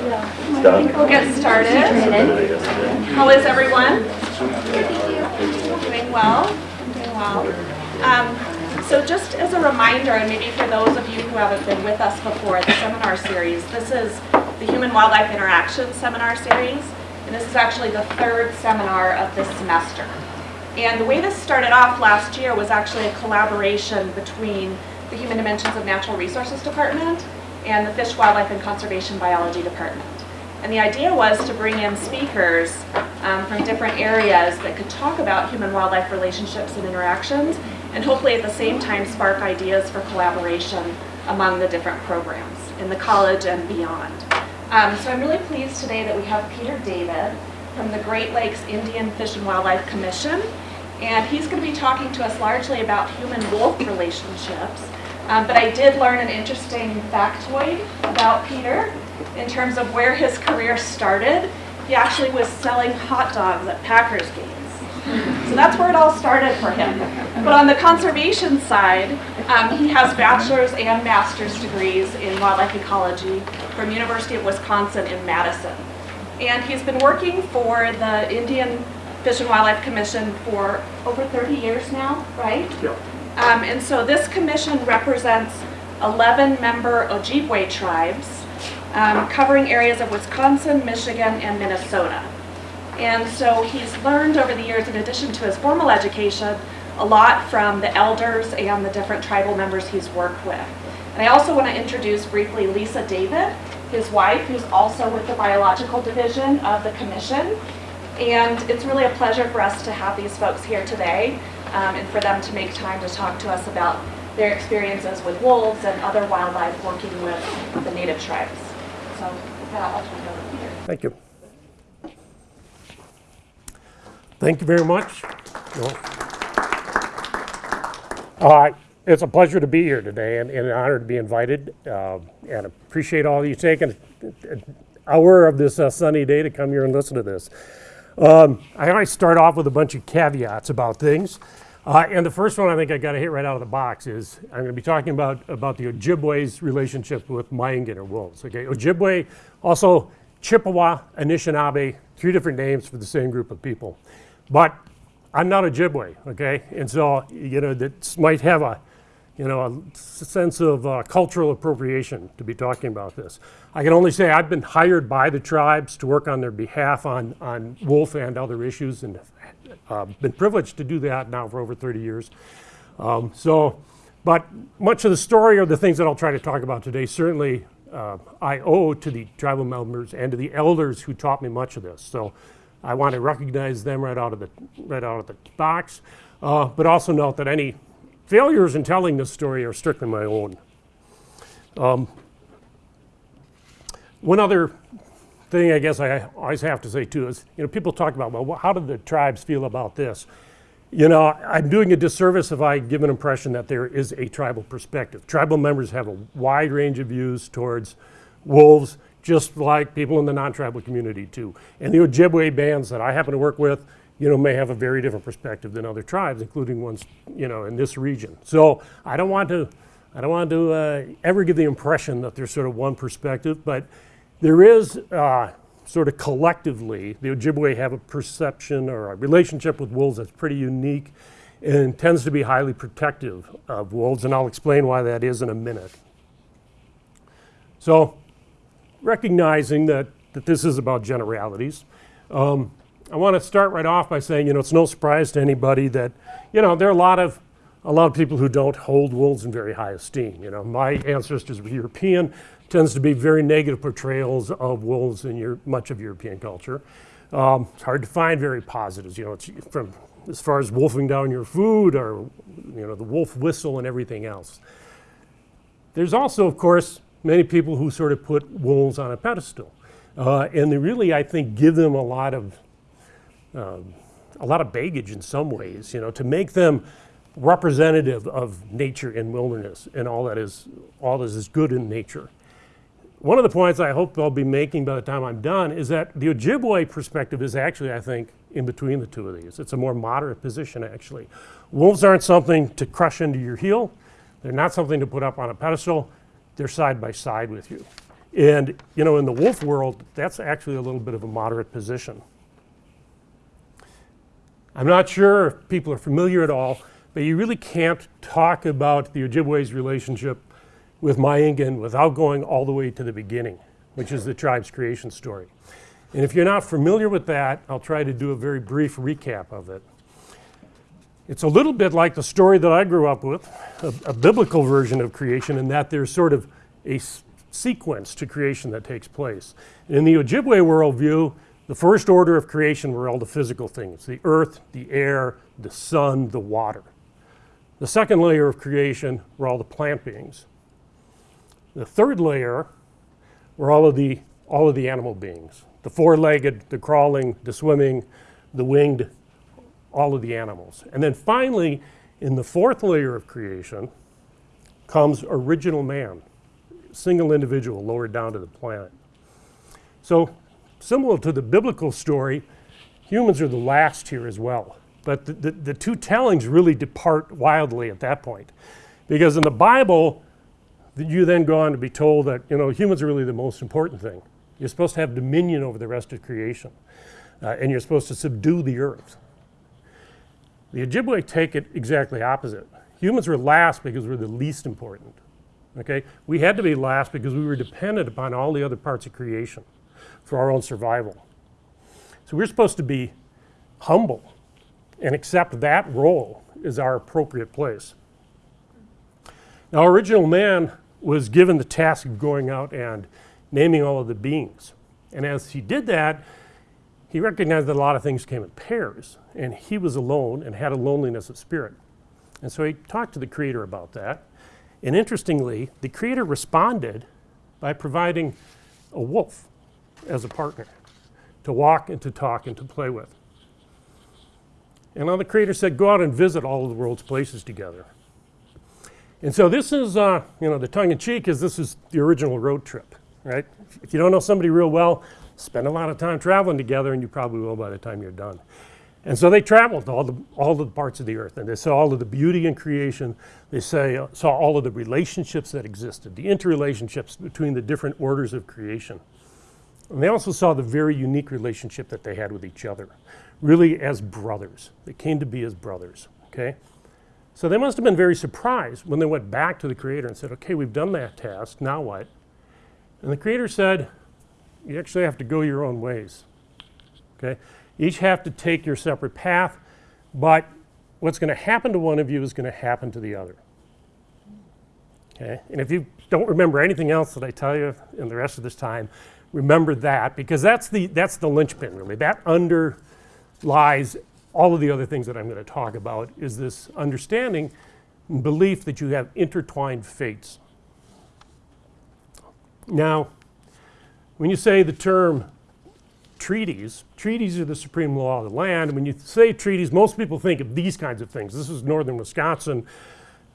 We'll get started. How is everyone? Doing well? Doing well. Um, so just as a reminder, and maybe for those of you who haven't been with us before, the seminar series, this is the Human Wildlife Interaction Seminar Series, and this is actually the third seminar of this semester. And the way this started off last year was actually a collaboration between the Human Dimensions of Natural Resources Department and the Fish, Wildlife, and Conservation Biology Department. And the idea was to bring in speakers um, from different areas that could talk about human-wildlife relationships and interactions, and hopefully at the same time spark ideas for collaboration among the different programs in the college and beyond. Um, so I'm really pleased today that we have Peter David from the Great Lakes Indian Fish and Wildlife Commission, and he's going to be talking to us largely about human-wolf relationships um, but I did learn an interesting factoid about Peter in terms of where his career started. He actually was selling hot dogs at Packers games. So that's where it all started for him. But on the conservation side, um, he has bachelor's and master's degrees in wildlife ecology from University of Wisconsin in Madison. And he's been working for the Indian Fish and Wildlife Commission for over 30 years now, right? Yep. Um, and so this commission represents 11 member Ojibwe tribes um, covering areas of Wisconsin, Michigan, and Minnesota. And so he's learned over the years, in addition to his formal education, a lot from the elders and the different tribal members he's worked with. And I also want to introduce briefly Lisa David, his wife, who's also with the biological division of the commission. And it's really a pleasure for us to have these folks here today um, and for them to make time to talk to us about their experiences with wolves and other wildlife working with the native tribes. So with that, I'll turn it over to Peter. Thank you. Thank you very much. It's a pleasure to be here today and, and an honor to be invited. Uh, and appreciate all you taking an hour of this uh, sunny day to come here and listen to this. Um, I always start off with a bunch of caveats about things. Uh, and the first one I think I got to hit right out of the box is I'm going to be talking about, about the Ojibwe's relationship with Ma'iingan or wolves. Okay, Ojibwe, also Chippewa, Anishinaabe, three different names for the same group of people. But I'm not Ojibwe, okay? And so, you know, that might have a, you know, a sense of uh, cultural appropriation to be talking about this. I can only say I've been hired by the tribes to work on their behalf on, on wolf and other issues and uh, been privileged to do that now for over 30 years. Um, so, but much of the story or the things that I'll try to talk about today, certainly uh, I owe to the tribal members and to the elders who taught me much of this. So I want to recognize them right out of the, right out of the box, uh, but also note that any failures in telling this story are strictly my own. Um, one other thing I guess I always have to say too is, you know, people talk about, well, how do the tribes feel about this? You know, I'm doing a disservice if I give an impression that there is a tribal perspective. Tribal members have a wide range of views towards wolves, just like people in the non-tribal community too. And the Ojibwe bands that I happen to work with, you know, may have a very different perspective than other tribes, including ones, you know, in this region. So I don't want to, I don't want to uh, ever give the impression that there's sort of one perspective, but there is uh, sort of collectively, the Ojibwe have a perception or a relationship with wolves that's pretty unique and tends to be highly protective of wolves, and I'll explain why that is in a minute. So, recognizing that, that this is about generalities, um, I want to start right off by saying, you know, it's no surprise to anybody that, you know, there are a lot of a lot of people who don't hold wolves in very high esteem. You know, my ancestors were European tends to be very negative portrayals of wolves in your, much of European culture. Um, it's hard to find very positives, you know, it's from as far as wolfing down your food or, you know, the wolf whistle and everything else. There's also, of course, many people who sort of put wolves on a pedestal. Uh, and they really, I think, give them a lot of, um, a lot of baggage in some ways, you know, to make them representative of nature and wilderness and all that is, all that is good in nature. One of the points I hope I'll be making by the time I'm done is that the Ojibwe perspective is actually, I think, in between the two of these. It's a more moderate position, actually. Wolves aren't something to crush into your heel. They're not something to put up on a pedestal. They're side by side with you. And, you know, in the wolf world, that's actually a little bit of a moderate position. I'm not sure if people are familiar at all, but you really can't talk about the Ojibwe's relationship with Ma'iingan without going all the way to the beginning, which is the tribe's creation story. And if you're not familiar with that, I'll try to do a very brief recap of it. It's a little bit like the story that I grew up with, a, a biblical version of creation, in that there's sort of a sequence to creation that takes place. In the Ojibwe worldview, the first order of creation were all the physical things the earth, the air, the sun, the water. The second layer of creation were all the plant beings. The third layer were all of the, all of the animal beings the four legged, the crawling, the swimming, the winged, all of the animals. And then finally, in the fourth layer of creation, comes original man, single individual lowered down to the planet. So, similar to the biblical story, humans are the last here as well. But the, the, the two tellings really depart wildly at that point. Because in the Bible, you then go on to be told that you know humans are really the most important thing. You're supposed to have dominion over the rest of creation, uh, and you're supposed to subdue the earth. The Ojibwe take it exactly opposite. Humans were last because we're the least important. Okay, we had to be last because we were dependent upon all the other parts of creation for our own survival. So we're supposed to be humble and accept that role as our appropriate place. Now, original man was given the task of going out and naming all of the beings. And as he did that, he recognized that a lot of things came in pairs, and he was alone and had a loneliness of spirit. And so he talked to the Creator about that. And interestingly, the Creator responded by providing a wolf as a partner to walk and to talk and to play with. And the Creator said, Go out and visit all of the world's places together. And so this is, uh, you know, the tongue in cheek is this is the original road trip, right? If you don't know somebody real well, spend a lot of time traveling together, and you probably will by the time you're done. And so they traveled to all the, all the parts of the earth, and they saw all of the beauty in creation. They say, uh, saw all of the relationships that existed, the interrelationships between the different orders of creation. And they also saw the very unique relationship that they had with each other, really as brothers. They came to be as brothers, okay? So they must have been very surprised when they went back to the Creator and said, okay, we've done that task, now what? And the Creator said, you actually have to go your own ways. Okay? Each have to take your separate path, but what's going to happen to one of you is going to happen to the other. Okay? And if you don't remember anything else that I tell you in the rest of this time, remember that because that's the that's the linchpin really. That underlies all of the other things that I'm going to talk about is this understanding and belief that you have intertwined fates. Now, when you say the term treaties, treaties are the supreme law of the land. When you say treaties, most people think of these kinds of things. This is northern Wisconsin.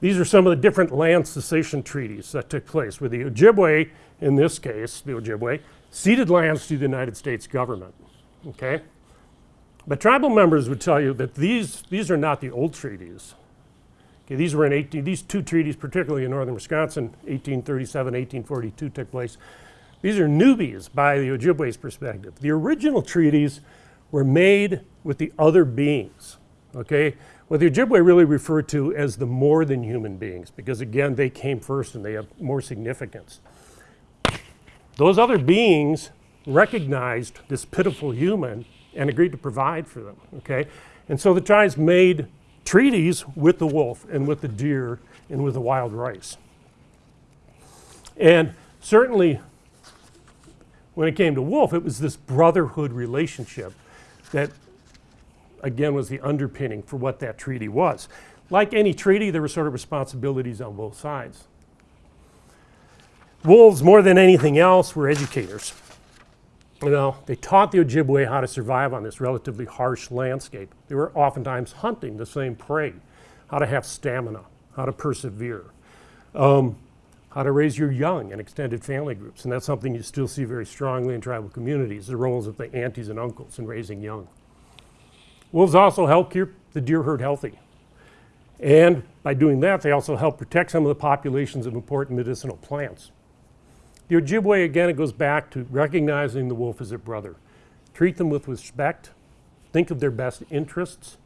These are some of the different land cessation treaties that took place, where the Ojibwe, in this case, the Ojibwe, ceded lands to the United States government. Okay? But tribal members would tell you that these, these are not the old treaties. Okay, these were in 18, these two treaties, particularly in northern Wisconsin, 1837, 1842 took place. These are newbies by the Ojibwe's perspective. The original treaties were made with the other beings, okay? What the Ojibwe really referred to as the more than human beings, because again, they came first and they have more significance. Those other beings recognized this pitiful human and agreed to provide for them, okay? And so the tribes made treaties with the wolf and with the deer and with the wild rice. And certainly when it came to wolf, it was this brotherhood relationship that, again, was the underpinning for what that treaty was. Like any treaty, there were sort of responsibilities on both sides. Wolves, more than anything else, were educators. You know, they taught the Ojibwe how to survive on this relatively harsh landscape. They were oftentimes hunting the same prey, how to have stamina, how to persevere, um, how to raise your young in extended family groups. And that's something you still see very strongly in tribal communities, the roles of the aunties and uncles in raising young. Wolves also help keep the deer herd healthy. And by doing that, they also help protect some of the populations of important medicinal plants. The Ojibwe, again, it goes back to recognizing the wolf as a brother. Treat them with respect, think of their best interests,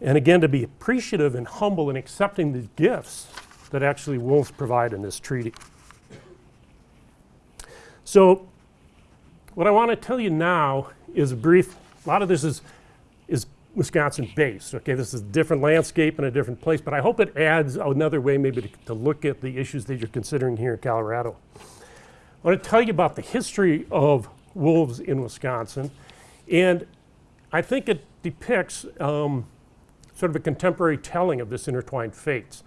and again, to be appreciative and humble in accepting the gifts that actually wolves provide in this treaty. So, what I want to tell you now is a brief, a lot of this is, is Wisconsin based. Okay, this is a different landscape and a different place, but I hope it adds another way maybe to, to look at the issues that you're considering here in Colorado. I want to tell you about the history of wolves in Wisconsin, and I think it depicts um, sort of a contemporary telling of this intertwined fates.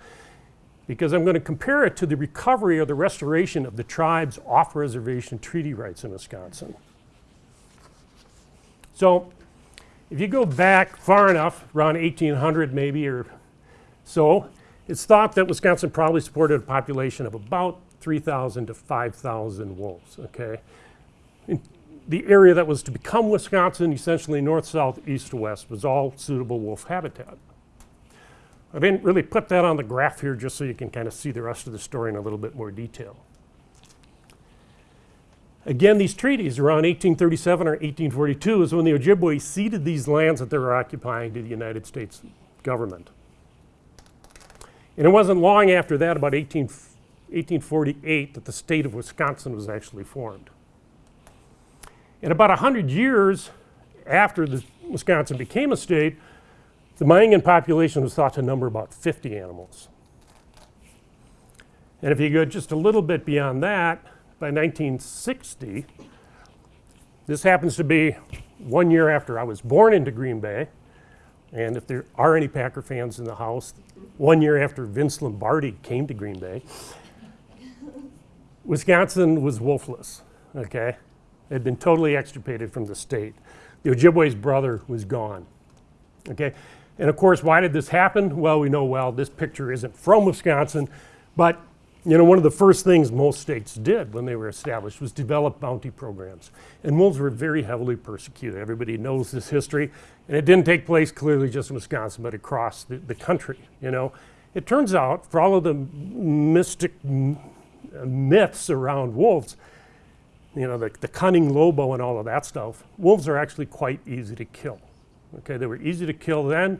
Because I'm going to compare it to the recovery or the restoration of the tribe's off reservation treaty rights in Wisconsin. So, if you go back far enough, around 1800 maybe or so, it's thought that Wisconsin probably supported a population of about 3,000 to 5,000 wolves, okay? In the area that was to become Wisconsin, essentially north, south, east west, was all suitable wolf habitat. I didn't really put that on the graph here just so you can kind of see the rest of the story in a little bit more detail. Again, these treaties around 1837 or 1842 is when the Ojibwe ceded these lands that they were occupying to the United States government. And it wasn't long after that, about 18, 1848, that the state of Wisconsin was actually formed. And about 100 years after the Wisconsin became a state, the Ma'iingan population was thought to number about 50 animals. And if you go just a little bit beyond that, by 1960, this happens to be one year after I was born into Green Bay. And if there are any Packer fans in the house, one year after Vince Lombardi came to Green Bay, Wisconsin was wolfless, okay? It had been totally extirpated from the state. The Ojibwe's brother was gone, okay? And of course, why did this happen? Well, we know well this picture isn't from Wisconsin, but you know, one of the first things most states did when they were established was develop bounty programs. And wolves were very heavily persecuted. Everybody knows this history. And it didn't take place clearly just in Wisconsin, but across the, the country, you know. It turns out, for all of the mystic myths around wolves, you know, the, the cunning lobo and all of that stuff, wolves are actually quite easy to kill. Okay, they were easy to kill then.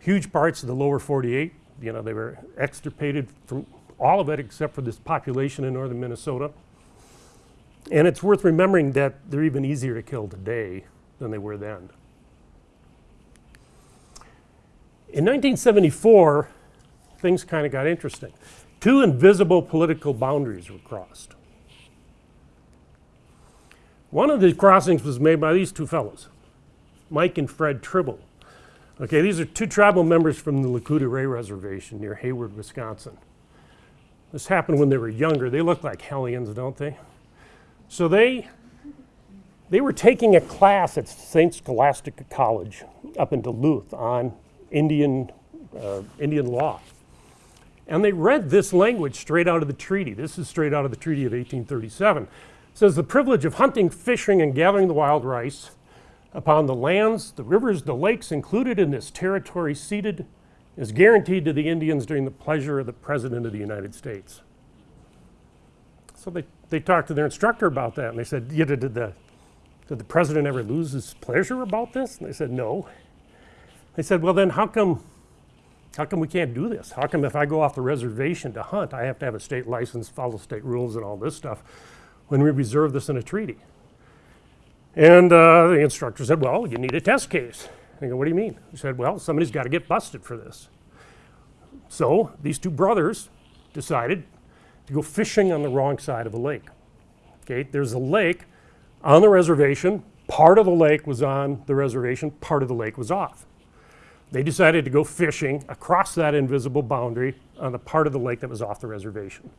Huge parts of the lower 48, you know, they were extirpated from all of it except for this population in northern Minnesota. And it's worth remembering that they're even easier to kill today than they were then. In 1974, things kind of got interesting. Two invisible political boundaries were crossed. One of the crossings was made by these two fellows, Mike and Fred Tribble. Okay, these are two tribal members from the Lac Courte Oreilles Reservation near Hayward, Wisconsin. This happened when they were younger. They look like hellions, don't they? So they, they were taking a class at St. Scholastica College up in Duluth on Indian, uh, Indian law. And they read this language straight out of the treaty. This is straight out of the Treaty of 1837. It says the privilege of hunting, fishing, and gathering the wild rice upon the lands, the rivers, the lakes included in this territory ceded is guaranteed to the Indians during the pleasure of the President of the United States. So they, they talked to their instructor about that and they said, did, the, did the President ever lose his pleasure about this? And they said, no. They said, well then how come, how come we can't do this? How come if I go off the reservation to hunt, I have to have a state license, follow state rules and all this stuff when we reserve this in a treaty? And uh, the instructor said, well, you need a test case. I go, what do you mean? He said, well, somebody's got to get busted for this. So these two brothers decided to go fishing on the wrong side of a lake. Okay, there's a lake on the reservation. Part of the lake was on the reservation, part of the lake was off. They decided to go fishing across that invisible boundary on the part of the lake that was off the reservation.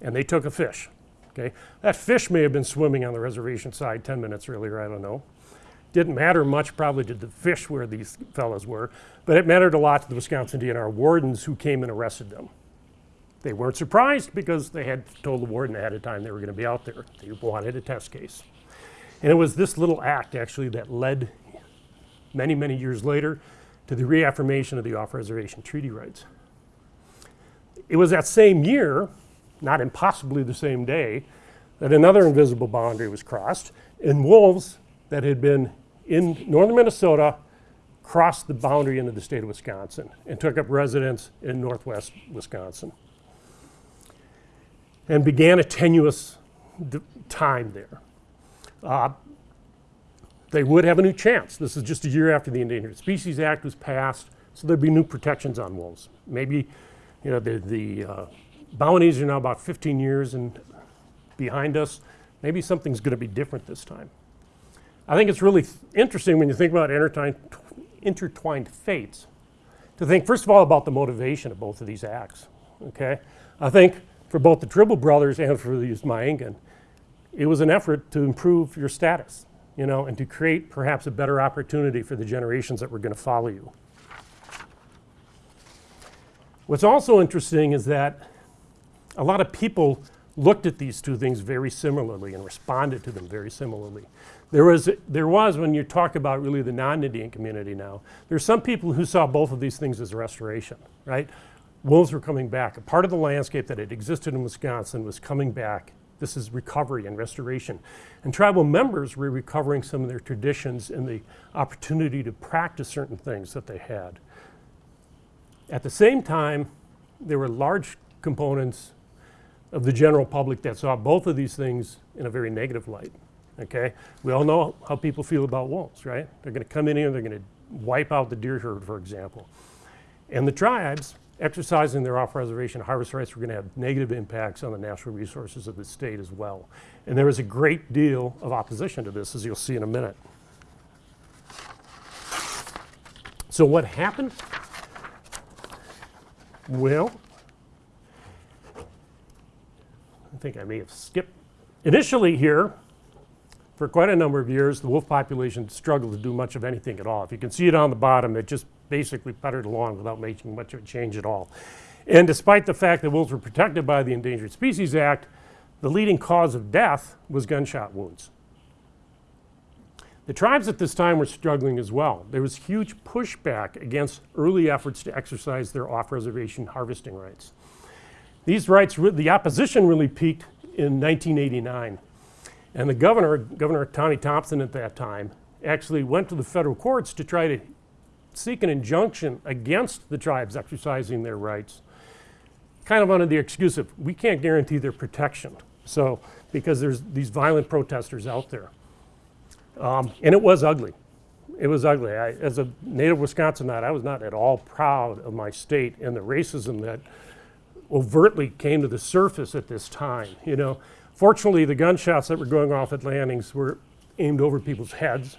And they took a fish. Okay, that fish may have been swimming on the reservation side 10 minutes earlier, I don't know. Didn't matter much probably to the fish where these fellows were, but it mattered a lot to the Wisconsin DNR wardens who came and arrested them. They weren't surprised because they had told the warden ahead of time they were going to be out there. They wanted a test case. And it was this little act actually that led many, many years later to the reaffirmation of the off-reservation treaty rights. It was that same year, not impossibly the same day, that another invisible boundary was crossed, and wolves that had been in northern Minnesota crossed the boundary into the state of Wisconsin and took up residence in northwest Wisconsin and began a tenuous time there. Uh, they would have a new chance. This is just a year after the Endangered Species Act was passed, so there'd be new protections on wolves. Maybe, you know, the, the uh, bounties are now about 15 years and behind us. Maybe something's going to be different this time. I think it's really interesting when you think about intertwined, intertwined fates to think, first of all, about the motivation of both of these acts. Okay? I think for both the Tribble brothers and for the Usmaingan, it was an effort to improve your status, you know, and to create perhaps a better opportunity for the generations that were going to follow you. What's also interesting is that a lot of people looked at these two things very similarly and responded to them very similarly. There was, there was when you talk about really the non-Indian community now, there's some people who saw both of these things as restoration, right? Wolves were coming back. A part of the landscape that had existed in Wisconsin was coming back. This is recovery and restoration. And tribal members were recovering some of their traditions and the opportunity to practice certain things that they had. At the same time, there were large components of the general public that saw both of these things in a very negative light. Okay, we all know how people feel about wolves, right? They're going to come in here, they're going to wipe out the deer herd, for example. And the tribes exercising their off-reservation harvest rights were going to have negative impacts on the natural resources of the state as well. And there was a great deal of opposition to this, as you'll see in a minute. So what happened? Well, I think I may have skipped. Initially here, for quite a number of years, the wolf population struggled to do much of anything at all. If you can see it on the bottom, it just basically puttered along without making much of a change at all. And despite the fact that wolves were protected by the Endangered Species Act, the leading cause of death was gunshot wounds. The tribes at this time were struggling as well. There was huge pushback against early efforts to exercise their off-reservation harvesting rights. These rights, the opposition really peaked in 1989. And the governor, Governor Tommy Thompson at that time, actually went to the federal courts to try to seek an injunction against the tribes exercising their rights, kind of under the excuse of we can't guarantee their protection. So, because there's these violent protesters out there. Um, and it was ugly. It was ugly. I, as a native Wisconsinite, I was not at all proud of my state and the racism that overtly came to the surface at this time. You know, fortunately, the gunshots that were going off at landings were aimed over people's heads.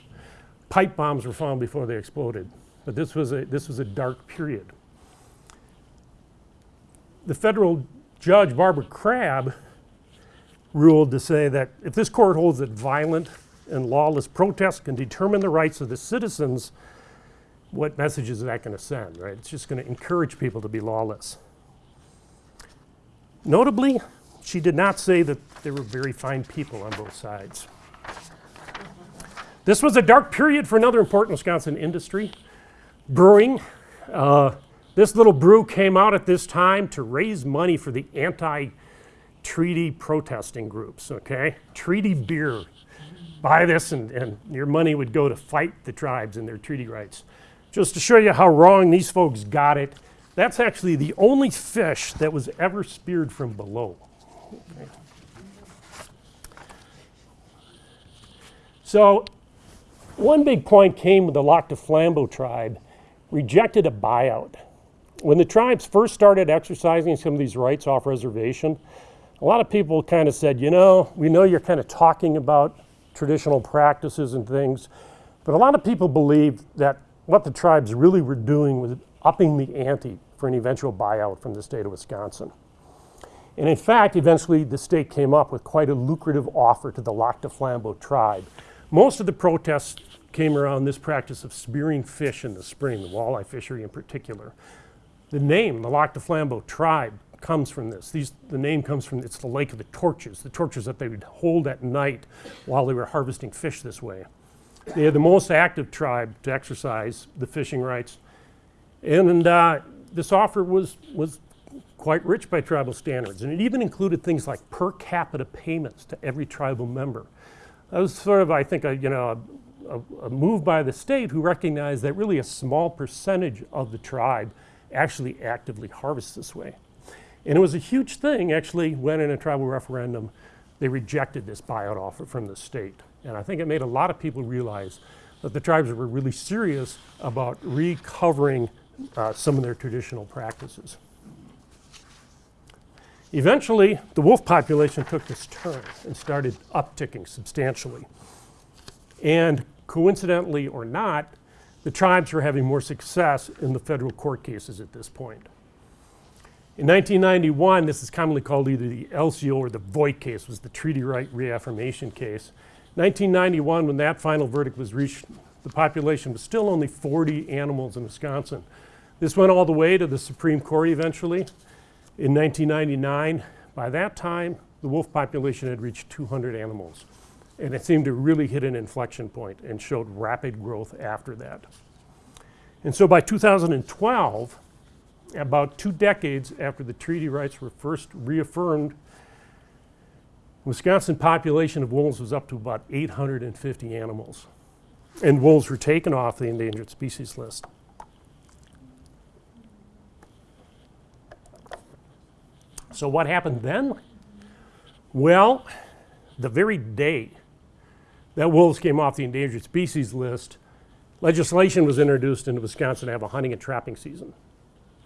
Pipe bombs were found before they exploded, but this was a this was a dark period. The federal judge Barbara Crabb ruled to say that if this court holds that violent and lawless protests can determine the rights of the citizens, what message is that going to send, right? It's just going to encourage people to be lawless. Notably, she did not say that there were very fine people on both sides. This was a dark period for another important Wisconsin industry, brewing. Uh, this little brew came out at this time to raise money for the anti treaty protesting groups, okay? Treaty beer. Buy this, and, and your money would go to fight the tribes and their treaty rights. Just to show you how wrong these folks got it, that's actually the only fish that was ever speared from below. So, one big point came when the Lac du Flambeau tribe rejected a buyout. When the tribes first started exercising some of these rights off reservation, a lot of people kind of said, you know, we know you're kind of talking about traditional practices and things, but a lot of people believed that what the tribes really were doing was upping the ante for an eventual buyout from the state of Wisconsin. And in fact, eventually the state came up with quite a lucrative offer to the Lac du Flambeau tribe. Most of the protests came around this practice of spearing fish in the spring, the walleye fishery in particular. The name, the Lac du Flambeau tribe, comes from this. These, the name comes from, it's the Lake of the Torches, the torches that they would hold at night while they were harvesting fish this way. They are the most active tribe to exercise the fishing rights. And, uh, this offer was, was quite rich by tribal standards, and it even included things like per capita payments to every tribal member. That was sort of, I think, a, you know, a, a, move by the state who recognized that really a small percentage of the tribe actually actively harvests this way. And it was a huge thing, actually, when in a tribal referendum, they rejected this buyout offer from the state. And I think it made a lot of people realize that the tribes were really serious about recovering uh, some of their traditional practices. Eventually, the wolf population took this turn and started upticking substantially. And coincidentally or not, the tribes were having more success in the federal court cases at this point. In 1991, this is commonly called either the LCO or the Voigt case, was the treaty right reaffirmation case. 1991, when that final verdict was reached, the population was still only 40 animals in Wisconsin. This went all the way to the Supreme Court eventually in 1999. By that time, the wolf population had reached 200 animals. And it seemed to really hit an inflection point and showed rapid growth after that. And so by 2012, about two decades after the treaty rights were first reaffirmed, Wisconsin population of wolves was up to about 850 animals. And wolves were taken off the endangered species list. So what happened then? Well, the very day that wolves came off the endangered species list, legislation was introduced into Wisconsin to have a hunting and trapping season.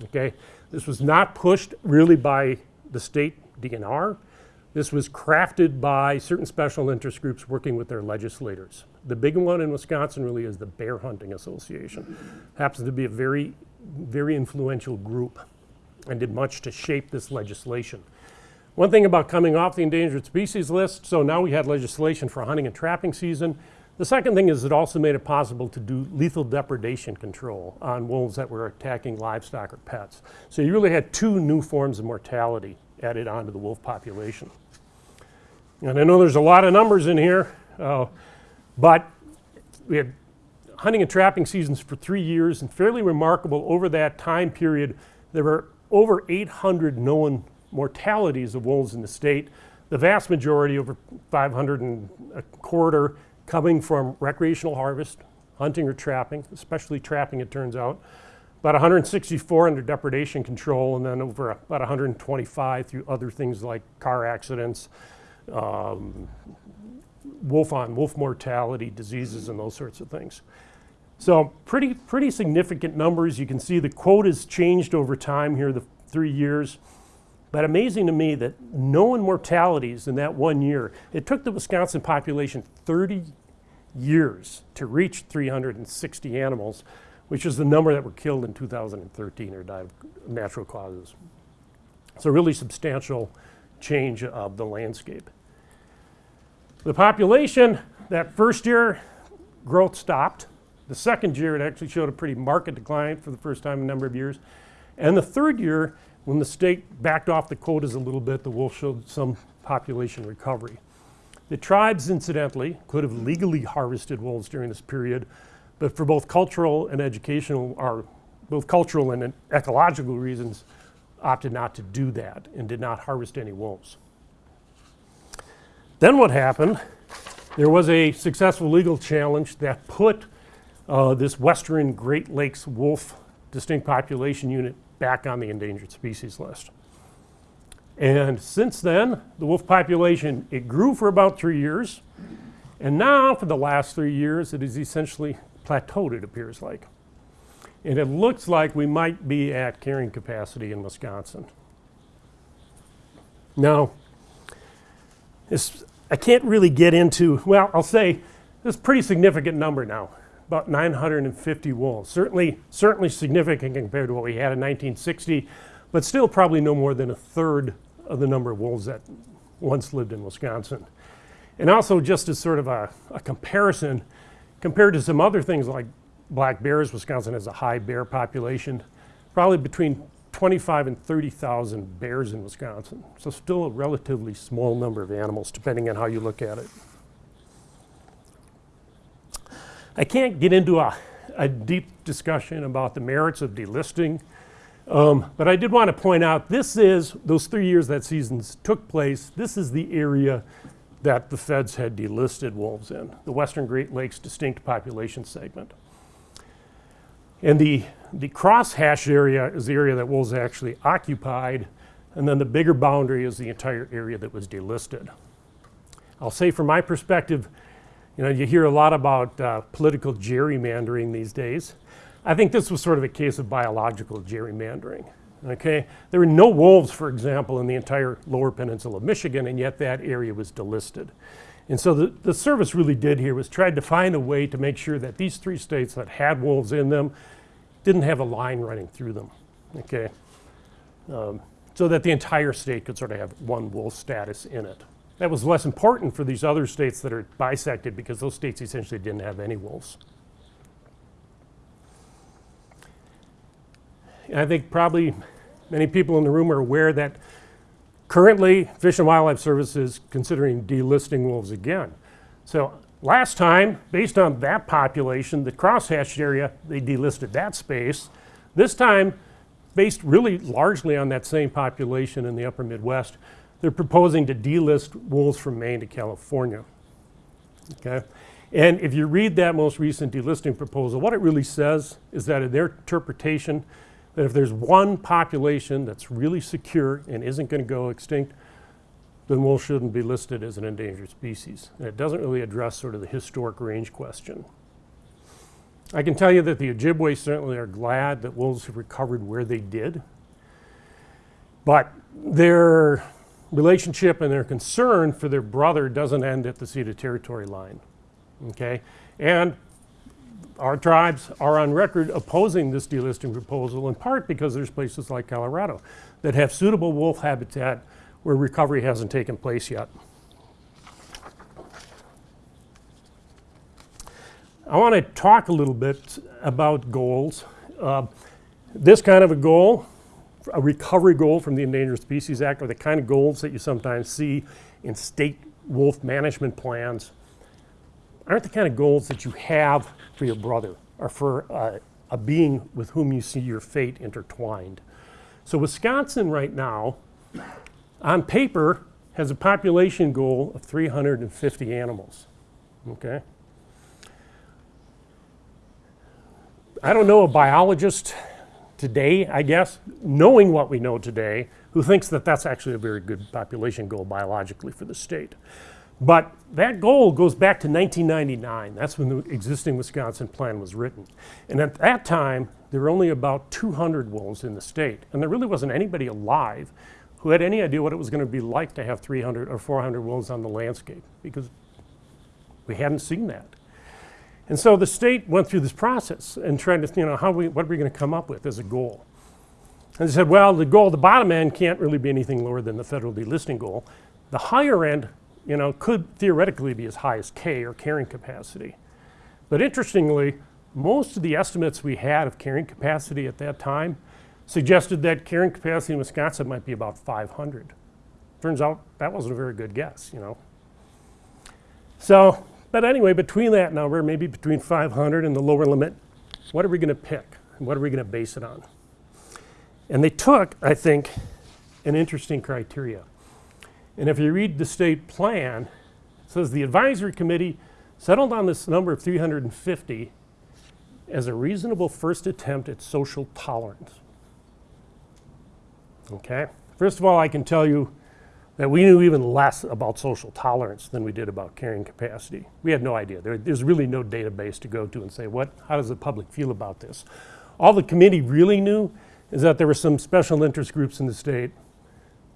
Okay, this was not pushed really by the state DNR. This was crafted by certain special interest groups working with their legislators. The big one in Wisconsin really is the Bear Hunting Association. Happens to be a very, very influential group and did much to shape this legislation. One thing about coming off the endangered species list, so now we had legislation for hunting and trapping season. The second thing is it also made it possible to do lethal depredation control on wolves that were attacking livestock or pets. So you really had two new forms of mortality added onto the wolf population. And I know there's a lot of numbers in here, uh, but we had hunting and trapping seasons for three years and fairly remarkable over that time period, there were over 800 known mortalities of wolves in the state. The vast majority, over 500 and a quarter, coming from recreational harvest, hunting or trapping, especially trapping it turns out. About 164 under depredation control and then over about 125 through other things like car accidents, um, wolf on wolf mortality, diseases and those sorts of things. So pretty, pretty significant numbers. You can see the quotas changed over time here, the three years. But amazing to me that known mortalities in that one year, it took the Wisconsin population 30 years to reach 360 animals, which is the number that were killed in 2013 or died of natural causes. So really substantial change of the landscape. The population, that first year, growth stopped. The second year, it actually showed a pretty marked decline for the first time in a number of years. And the third year, when the state backed off the quotas a little bit, the wolf showed some population recovery. The tribes, incidentally, could have legally harvested wolves during this period, but for both cultural and educational, or both cultural and ecological reasons, opted not to do that and did not harvest any wolves. Then what happened, there was a successful legal challenge that put uh, this western Great Lakes wolf distinct population unit back on the endangered species list. And since then, the wolf population, it grew for about three years. And now, for the last three years, it has essentially plateaued, it appears like. And it looks like we might be at carrying capacity in Wisconsin. Now, I can't really get into, well, I'll say this is pretty significant number now about 950 wolves. Certainly, certainly significant compared to what we had in 1960, but still probably no more than a third of the number of wolves that once lived in Wisconsin. And also just as sort of a, a comparison, compared to some other things like black bears, Wisconsin has a high bear population, probably between 25 and 30,000 bears in Wisconsin. So still a relatively small number of animals, depending on how you look at it. I can't get into a, a deep discussion about the merits of delisting, Um, but I did want to point out this is those three years that seasons took place. This is the area that the feds had delisted wolves in, the Western Great Lakes distinct population segment. And the, the cross-hashed area is the area that wolves actually occupied, and then the bigger boundary is the entire area that was delisted. I'll say from my perspective, you know, you hear a lot about uh, political gerrymandering these days. I think this was sort of a case of biological gerrymandering. Okay, there were no wolves, for example, in the entire lower peninsula of Michigan, and yet that area was delisted. And so the, the service really did here was tried to find a way to make sure that these three states that had wolves in them didn't have a line running through them. Okay, um, so that the entire state could sort of have one wolf status in it. That was less important for these other states that are bisected because those states essentially didn't have any wolves. And I think probably many people in the room are aware that currently Fish and Wildlife Service is considering delisting wolves again. So last time, based on that population, the crosshatched area, they delisted that space. This time, based really largely on that same population in the upper Midwest, they're proposing to delist wolves from Maine to California. Okay? And if you read that most recent delisting proposal, what it really says is that in their interpretation, that if there's one population that's really secure and isn't going to go extinct, then wolves shouldn't be listed as an endangered species. And it doesn't really address sort of the historic range question. I can tell you that the Ojibwe certainly are glad that wolves have recovered where they did. But their relationship and their concern for their brother doesn't end at the ceded territory line. Okay? And our tribes are on record opposing this delisting proposal in part because there's places like Colorado that have suitable wolf habitat where recovery hasn't taken place yet. I want to talk a little bit about goals. Uh, this kind of a goal, a recovery goal from the Endangered Species Act, are the kind of goals that you sometimes see in state wolf management plans aren't the kind of goals that you have for your brother or for uh, a being with whom you see your fate intertwined. So Wisconsin right now, on paper, has a population goal of 350 animals, okay? I don't know a biologist today, I guess, knowing what we know today, who thinks that that's actually a very good population goal biologically for the state. But that goal goes back to 1999. That's when the existing Wisconsin plan was written. And at that time, there were only about 200 wolves in the state. And there really wasn't anybody alive who had any idea what it was going to be like to have 300 or 400 wolves on the landscape because we hadn't seen that. And so the state went through this process and tried to, you know, how we, what are we going to come up with as a goal? And they said, well, the goal, the bottom end can't really be anything lower than the federal delisting goal. The higher end you know, could theoretically be as high as K or carrying capacity. But interestingly, most of the estimates we had of carrying capacity at that time suggested that carrying capacity in Wisconsin might be about 500. Turns out that wasn't a very good guess, you know. So, but anyway, between that number, maybe between 500 and the lower limit, what are we going to pick? What are we going to base it on? And they took, I think, an interesting criteria. And if you read the state plan, it says the advisory committee settled on this number of 350 as a reasonable first attempt at social tolerance. Okay? First of all, I can tell you that we knew even less about social tolerance than we did about carrying capacity. We had no idea. There, there's really no database to go to and say, what, how does the public feel about this? All the committee really knew is that there were some special interest groups in the state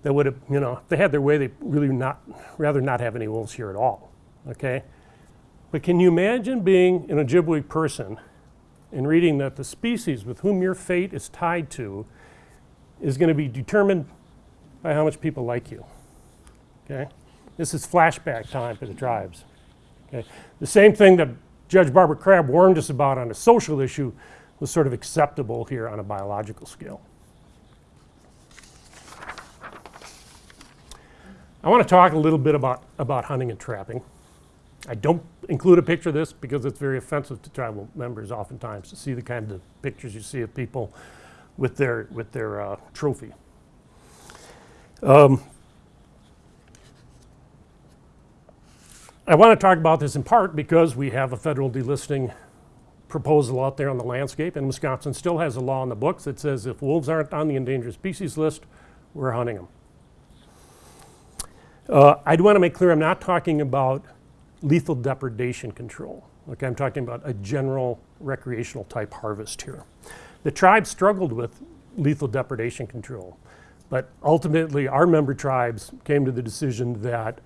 that would have, you know, if they had their way, they really not, rather not have any wolves here at all, okay? But can you imagine being an Ojibwe person and reading that the species with whom your fate is tied to is going to be determined by how much people like you, okay? This is flashback time for the tribes, okay? The same thing that Judge Barbara Crabb warned us about on a social issue was sort of acceptable here on a biological scale. I want to talk a little bit about, about hunting and trapping. I don't include a picture of this because it's very offensive to tribal members oftentimes to see the kind of pictures you see of people with their, with their uh, trophy. Um, I want to talk about this in part because we have a federal delisting proposal out there on the landscape, and Wisconsin still has a law in the books that says if wolves aren't on the endangered species list, we're hunting them. Uh, I do want to make clear I'm not talking about lethal depredation control. Okay, I'm talking about a general recreational type harvest here. The tribe struggled with lethal depredation control, but ultimately our member tribes came to the decision that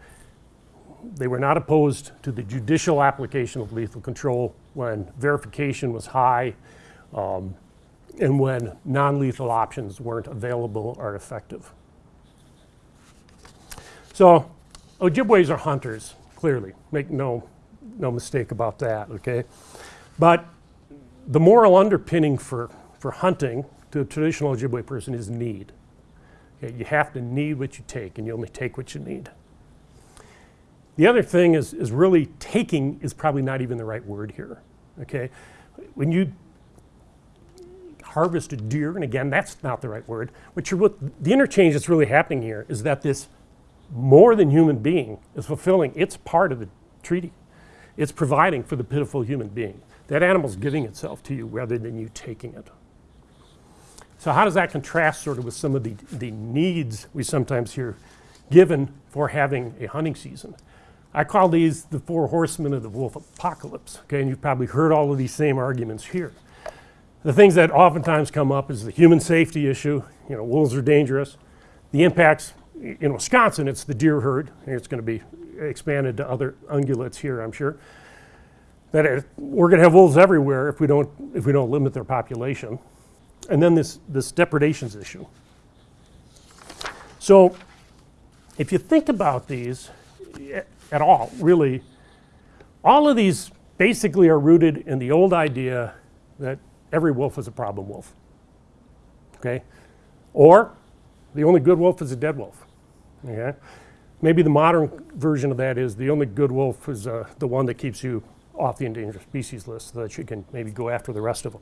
they were not opposed to the judicial application of lethal control when verification was high um, and when non-lethal options weren't available or effective. So Ojibways are hunters, clearly, make no, no mistake about that, okay? But the moral underpinning for, for hunting to a traditional Ojibwe person is need. Okay, you have to need what you take and you only take what you need. The other thing is, is really taking is probably not even the right word here, okay? When you harvest a deer, and again, that's not the right word, what you're, what, the interchange that's really happening here is that this more than human being is fulfilling its part of the treaty. It's providing for the pitiful human being. That animal's giving itself to you rather than you taking it. So how does that contrast sort of with some of the, the needs we sometimes hear given for having a hunting season? I call these the four horsemen of the wolf apocalypse, okay? And you've probably heard all of these same arguments here. The things that oftentimes come up is the human safety issue, you know, wolves are dangerous. The impacts in Wisconsin, it's the deer herd. and It's going to be expanded to other ungulates here, I'm sure. That it, we're going to have wolves everywhere if we don't if we don't limit their population. And then this this depredations issue. So, if you think about these at all, really, all of these basically are rooted in the old idea that every wolf is a problem wolf. Okay, or the only good wolf is a dead wolf. Okay? Maybe the modern version of that is the only good wolf is uh, the one that keeps you off the endangered species list so that you can maybe go after the rest of them.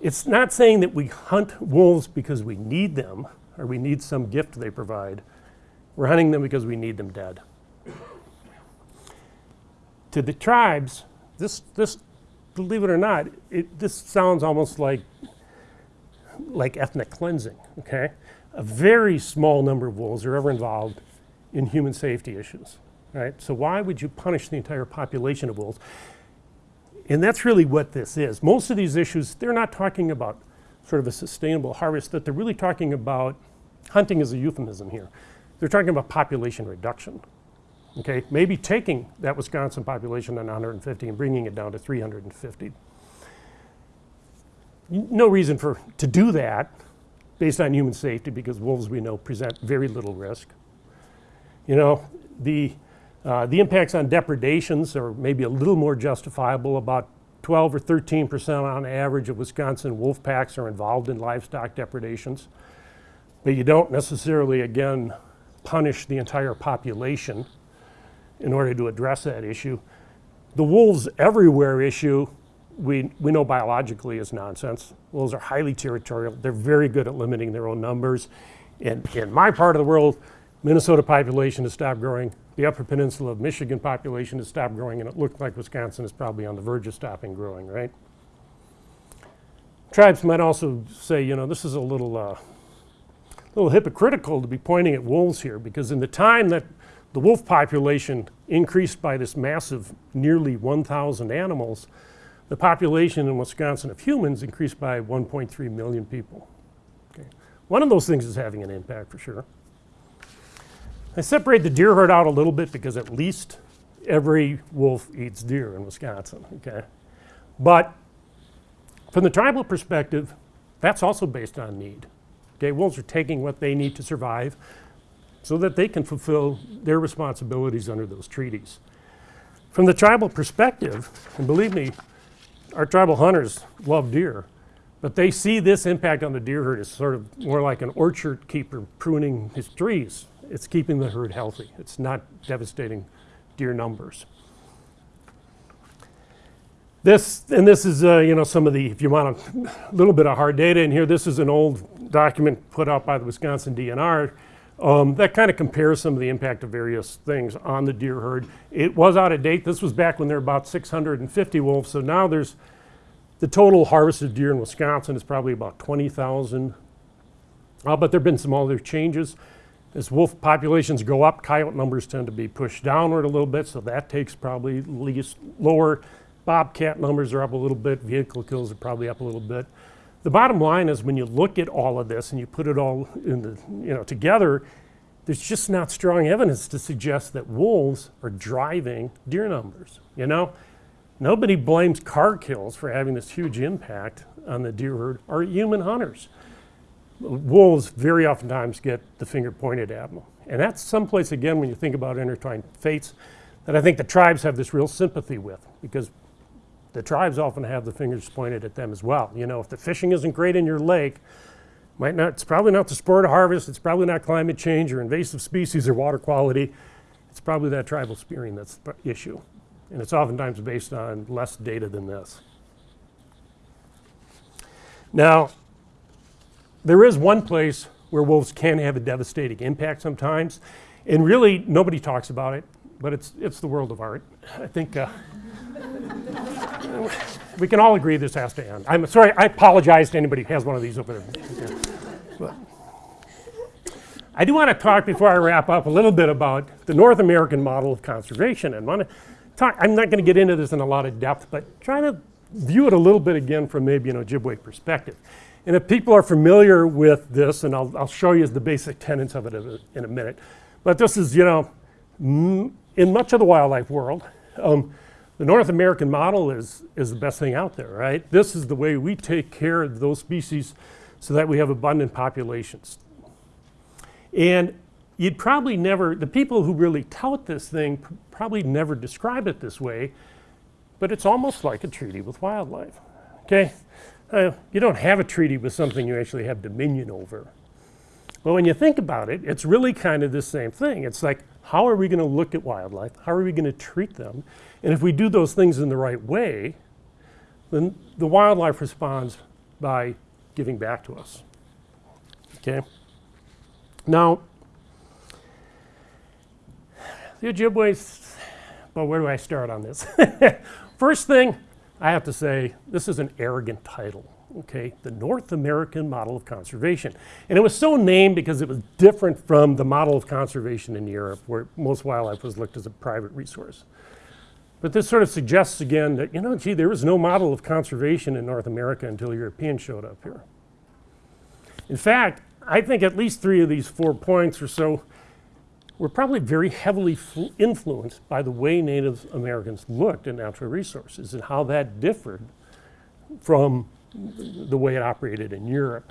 It's not saying that we hunt wolves because we need them or we need some gift they provide. We're hunting them because we need them dead. To the tribes, this, this believe it or not, it, this sounds almost like, like ethnic cleansing, okay? a very small number of wolves are ever involved in human safety issues, right? So why would you punish the entire population of wolves? And that's really what this is. Most of these issues, they're not talking about sort of a sustainable harvest, that they're really talking about, hunting as a euphemism here. They're talking about population reduction, okay? Maybe taking that Wisconsin population on 150 and bringing it down to 350. No reason for, to do that based on human safety because wolves we know present very little risk. You know, the, uh, the impacts on depredations are maybe a little more justifiable. About 12 or 13 percent on average of Wisconsin wolf packs are involved in livestock depredations. But you don't necessarily, again, punish the entire population in order to address that issue. The wolves everywhere issue we, we know biologically is nonsense. Wolves are highly territorial. They're very good at limiting their own numbers. And in my part of the world, Minnesota population has stopped growing. The upper peninsula of Michigan population has stopped growing, and it looked like Wisconsin is probably on the verge of stopping growing, right? Tribes might also say, you know, this is a little, uh, little hypocritical to be pointing at wolves here, because in the time that the wolf population increased by this massive nearly 1,000 animals, the population in Wisconsin of humans increased by 1.3 million people. Okay. One of those things is having an impact for sure. I separate the deer herd out a little bit because at least every wolf eats deer in Wisconsin, okay? But from the tribal perspective, that's also based on need. Okay, wolves are taking what they need to survive so that they can fulfill their responsibilities under those treaties. From the tribal perspective, and believe me, our tribal hunters love deer, but they see this impact on the deer herd as sort of more like an orchard keeper pruning his trees. It's keeping the herd healthy. It's not devastating deer numbers. This, and this is, uh, you know, some of the, if you want a little bit of hard data in here, this is an old document put out by the Wisconsin DNR um, that kind of compares some of the impact of various things on the deer herd. It was out of date. This was back when there were about 650 wolves. So now there's the total harvested deer in Wisconsin is probably about 20,000. Uh, but there have been some other changes. As wolf populations go up, coyote numbers tend to be pushed downward a little bit, so that takes probably least lower. Bobcat numbers are up a little bit, vehicle kills are probably up a little bit. The bottom line is when you look at all of this and you put it all in the, you know, together, there's just not strong evidence to suggest that wolves are driving deer numbers, you know? Nobody blames car kills for having this huge impact on the deer herd or human hunters wolves very oftentimes get the finger pointed at them. And that's someplace, again, when you think about intertwined fates, that I think the tribes have this real sympathy with because the tribes often have the fingers pointed at them as well. You know, if the fishing isn't great in your lake, might not, it's probably not the sport of harvest, it's probably not climate change or invasive species or water quality. It's probably that tribal spearing that's the issue. And it's oftentimes based on less data than this. Now, there is one place where wolves can have a devastating impact sometimes, and really nobody talks about it, but it's, it's the world of art. I think uh, we can all agree this has to end. I'm sorry, I apologize to anybody who has one of these over there. But I do want to talk before I wrap up a little bit about the North American model of conservation and want to talk, I'm not going to get into this in a lot of depth, but trying to view it a little bit again from maybe an Ojibwe perspective. And if people are familiar with this, and I'll, I'll show you the basic tenets of it in a, in a minute, but this is, you know, in much of the wildlife world, um, the North American model is, is the best thing out there, right? This is the way we take care of those species so that we have abundant populations. And you'd probably never, the people who really tout this thing probably never describe it this way, but it's almost like a treaty with wildlife, okay? Uh, you don't have a treaty with something you actually have dominion over. But when you think about it, it's really kind of the same thing. It's like, how are we going to look at wildlife? How are we going to treat them? And if we do those things in the right way, then the wildlife responds by giving back to us. Okay? Now, the Ojibways, well, where do I start on this? First thing, I have to say, this is an arrogant title, okay? The North American Model of Conservation. And it was so named because it was different from the model of conservation in Europe, where most wildlife was looked as a private resource. But this sort of suggests again that, you know, gee, there was no model of conservation in North America until Europeans showed up here. In fact, I think at least three of these four points or so were probably very heavily influenced by the way Native Americans looked at natural resources and how that differed from the way it operated in Europe.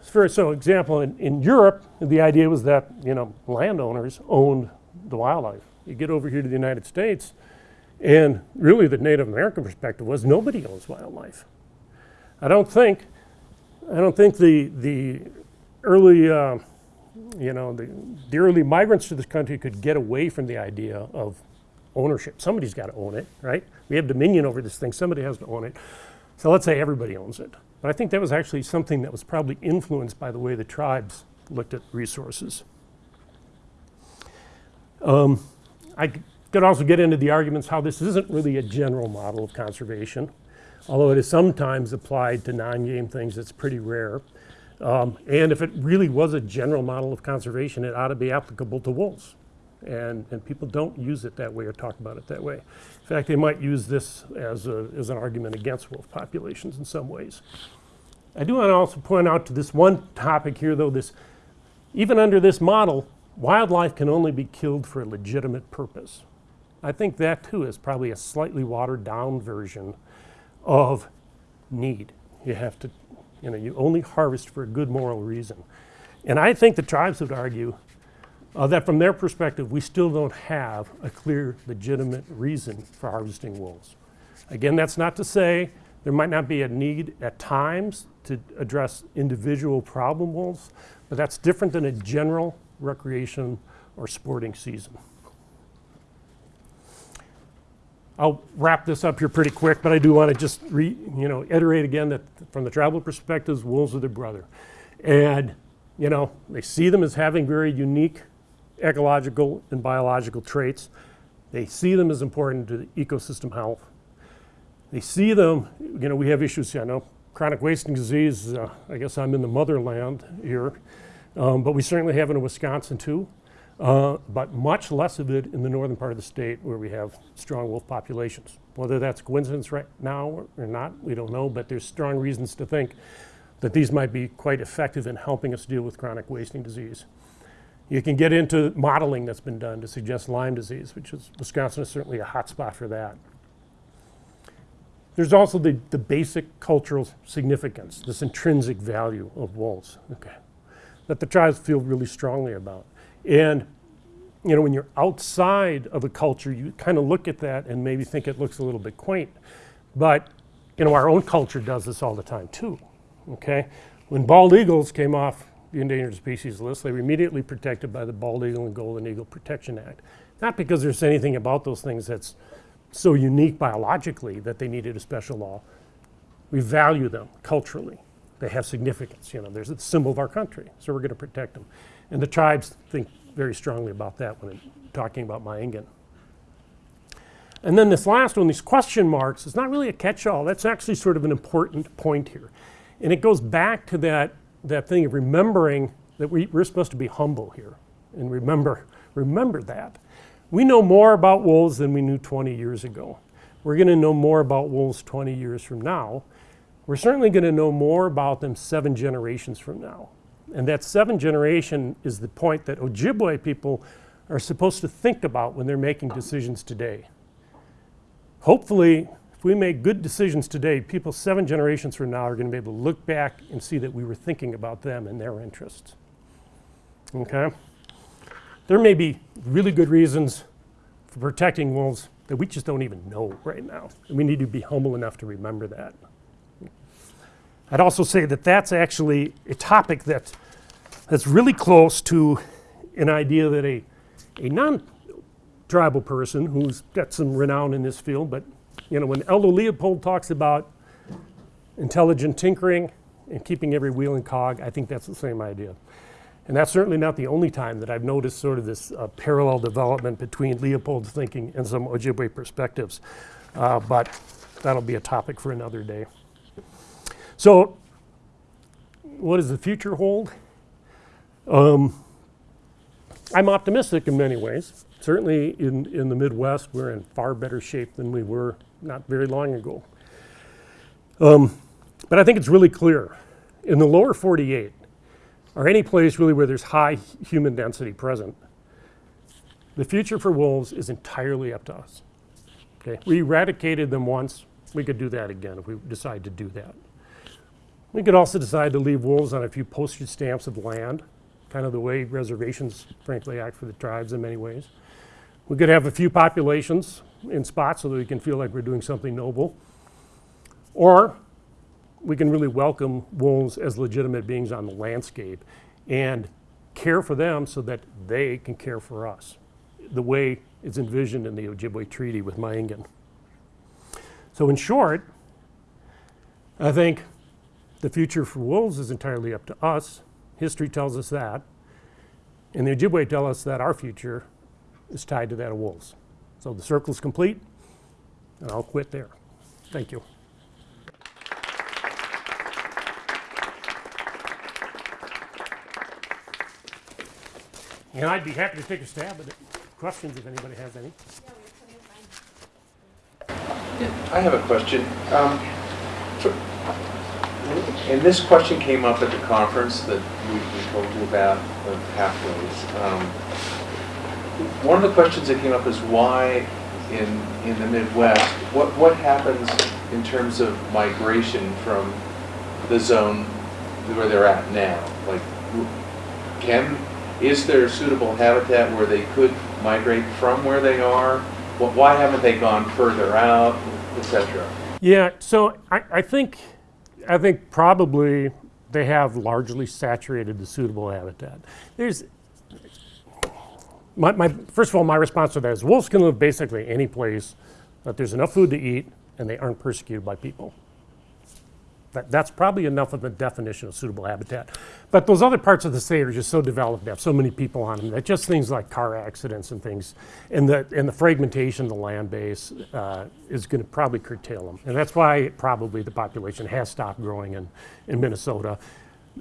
For so example, in, in Europe, the idea was that, you know, landowners owned the wildlife. You get over here to the United States, and really the Native American perspective was nobody owns wildlife. I don't think, I don't think the, the early uh, you know, the, the early migrants to this country could get away from the idea of ownership. Somebody's got to own it, right? We have dominion over this thing. Somebody has to own it. So let's say everybody owns it. But I think that was actually something that was probably influenced by the way the tribes looked at resources. Um, I could also get into the arguments how this isn't really a general model of conservation, although it is sometimes applied to non-game things, it's pretty rare. Um, and if it really was a general model of conservation, it ought to be applicable to wolves. And, and people don't use it that way or talk about it that way. In fact, they might use this as, a, as an argument against wolf populations in some ways. I do want to also point out to this one topic here, though, this, even under this model, wildlife can only be killed for a legitimate purpose. I think that, too, is probably a slightly watered down version of need. You have to you know, you only harvest for a good moral reason. And I think the tribes would argue uh, that from their perspective, we still don't have a clear, legitimate reason for harvesting wolves. Again, that's not to say there might not be a need at times to address individual problem wolves, but that's different than a general recreation or sporting season. I'll wrap this up here pretty quick, but I do want to just re, you know, iterate again that from the tribal perspectives, wolves are their brother. And, you know, they see them as having very unique ecological and biological traits. They see them as important to the ecosystem health. They see them, you know, we have issues, I know, chronic wasting disease, uh, I guess I'm in the motherland here, um, but we certainly have it in Wisconsin too. Uh, but much less of it in the northern part of the state where we have strong wolf populations. Whether that's coincidence right now or, not, we don't know, but there's strong reasons to think that these might be quite effective in helping us deal with chronic wasting disease. You can get into modeling that's been done to suggest Lyme disease, which is, Wisconsin is certainly a hot spot for that. There's also the, the basic cultural significance, this intrinsic value of wolves, okay, that the tribes feel really strongly about. And, you know, when you're outside of a culture, you kind of look at that and maybe think it looks a little bit quaint. But, you know, our own culture does this all the time too, okay? When bald eagles came off the endangered species list, they were immediately protected by the Bald Eagle and Golden Eagle Protection Act. Not because there's anything about those things that's so unique biologically that they needed a special law. We value them culturally. They have significance, you know, there's a symbol of our country, so we're gonna protect them. And the tribes think very strongly about that when talking about Ma'iingan. And then this last one, these question marks, is not really a catch-all. That's actually sort of an important point here. And it goes back to that, that thing of remembering that we, we're supposed to be humble here. And remember, remember that. We know more about wolves than we knew 20 years ago. We're going to know more about wolves 20 years from now. We're certainly going to know more about them seven generations from now. And that seven generation is the point that Ojibwe people are supposed to think about when they're making decisions today. Hopefully, if we make good decisions today, people seven generations from now are going to be able to look back and see that we were thinking about them and their interests. Okay? There may be really good reasons for protecting wolves that we just don't even know right now. And we need to be humble enough to remember that. I'd also say that that's actually a topic that, that's really close to an idea that a, a non-tribal person who's got some renown in this field, but you know, when Aldo Leopold talks about intelligent tinkering and keeping every wheel and cog, I think that's the same idea. And that's certainly not the only time that I've noticed sort of this uh, parallel development between Leopold's thinking and some Ojibwe perspectives. Uh, but that'll be a topic for another day. So what does the future hold? Um, I'm optimistic in many ways. Certainly in, in the Midwest, we're in far better shape than we were not very long ago. Um, but I think it's really clear. In the lower 48, or any place really where there's high human density present, the future for wolves is entirely up to us. Okay? We eradicated them once. We could do that again if we decide to do that. We could also decide to leave wolves on a few postage stamps of land, kind of the way reservations frankly act for the tribes in many ways. We could have a few populations in spots so that we can feel like we're doing something noble. Or we can really welcome wolves as legitimate beings on the landscape and care for them so that they can care for us, the way it's envisioned in the Ojibwe Treaty with Ma'iingan. So in short, I think the future for wolves is entirely up to us. History tells us that. And the Ojibwe tell us that our future is tied to that of wolves. So the circle is complete, and I'll quit there. Thank you. And I'd be happy to take a stab at it. Questions if anybody has any. I have a question. Um, for- And this question came up at the conference that we we told you about, of pathways. Um, One of the questions that came up is why in, in the Midwest, what, what happens in terms of migration from the zone where they're at now? Like, can, is there suitable habitat where they could migrate from where they are? Wh- Why haven't they gone further out, et cetera? Yeah, so I, I think, I think probably they have largely saturated the suitable habitat. There's, my, my, first of all, my response to that is wolves can live basically any place that there's enough food to eat and they aren't persecuted by people. That, that's probably enough of a definition of suitable habitat. But those other parts of the state are just so developed, they have so many people on them, that just things like car accidents and things, and the, and the fragmentation of the land base uh, is going to probably curtail them. And that's why probably the population has stopped growing in, in Minnesota.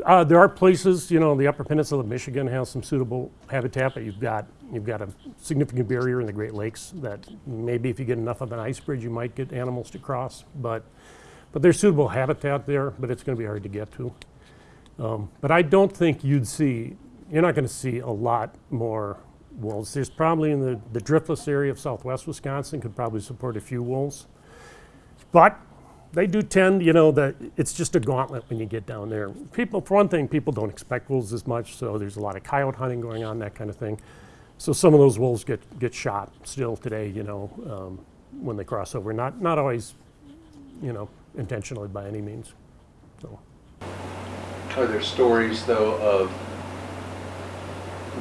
Uh, there are places, you know, the Upper Peninsula of Michigan has some suitable habitat, but you've got you've got a significant barrier in the Great Lakes that maybe if you get enough of an ice bridge, you might get animals to cross. But but there's suitable habitat there, but it's going to be hard to get to. Um, but I don't think you'd see you're not going to see a lot more wolves. There's probably in the the driftless area of Southwest Wisconsin could probably support a few wolves, but they do tend, you know, that it's just a gauntlet when you get down there. People, for one thing, people don't expect wolves as much, so there's a lot of coyote hunting going on, that kind of thing. So some of those wolves get, get shot still today, you know, um, when they cross over. Not, not always, you know, intentionally by any means. So. Are there stories, though, of